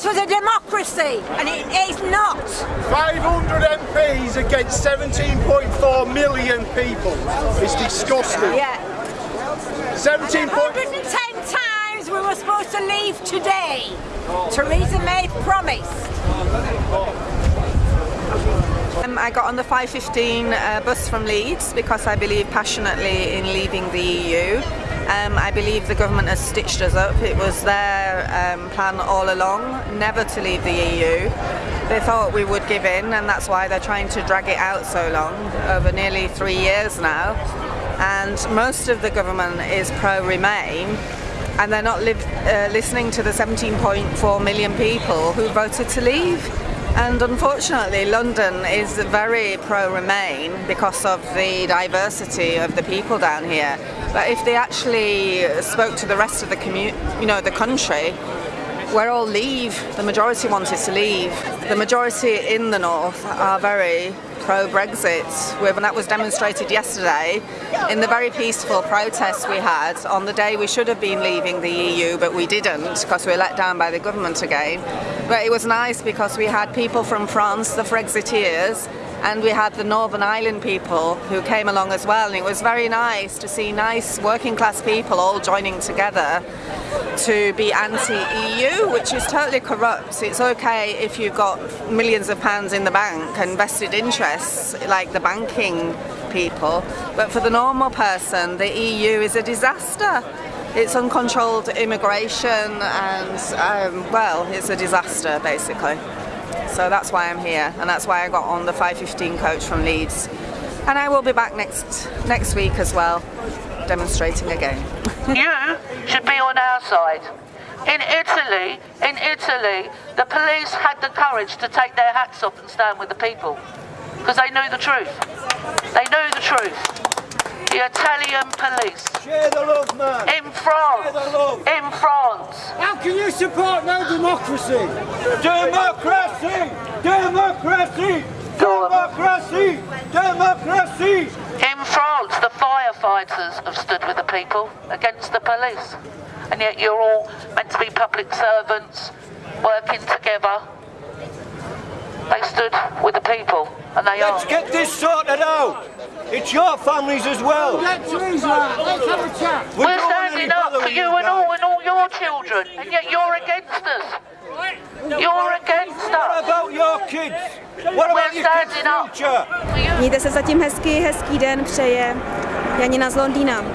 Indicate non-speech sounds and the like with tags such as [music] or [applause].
this was a democracy, and it is not. 500 MPs against 17.4 million people. It's disgusting. Yeah. 17. point- 110 times we were supposed to leave today. Theresa May promised. Um, I got on the 515 uh, bus from Leeds because I believe passionately in leaving the EU. Um, I believe the government has stitched us up. It was their um, plan all along, never to leave the EU. They thought we would give in and that's why they're trying to drag it out so long, over nearly three years now. And most of the government is pro-Remain and they're not live, uh, listening to the 17.4 million people who voted to leave. And unfortunately, London is very pro-Remain because of the diversity of the people down here. But if they actually spoke to the rest of the commu you know, the country, we're all leave. The majority wanted to leave. The majority in the north are very pro-Brexit. And that was demonstrated yesterday in the very peaceful protests we had on the day we should have been leaving the EU, but we didn't because we were let down by the government again. But it was nice because we had people from France, the Frexiteers, and we had the Northern Ireland people who came along as well and it was very nice to see nice working class people all joining together to be anti-EU which is totally corrupt. It's okay if you've got millions of pounds in the bank and vested interests like the banking people but for the normal person the EU is a disaster. It's uncontrolled immigration and um, well it's a disaster basically. So that's why I'm here and that's why I got on the 515 coach from Leeds. And I will be back next next week as well, demonstrating again. [laughs] you should be on our side. In Italy, in Italy, the police had the courage to take their hats off and stand with the people. Because they knew the truth. They knew the truth. The Italian police. Share the love, man. In France. Share the love. In France. How can you support no democracy? Democracy! Democracy! Democracy! Democracy! In France, the firefighters have stood with the people against the police. And yet you're all meant to be public servants, working together. They stood with the people, and they Let's are. get this sorted out! It's your families as well! Let Theresa. Uh, let's have a chat. We We're don't want any standing up for with you and all and all your children, and yet you're against us. You're against What about your kids? What about your kids' future? Mějte se zatím hezky, hezký den přeje Janina z Londýna.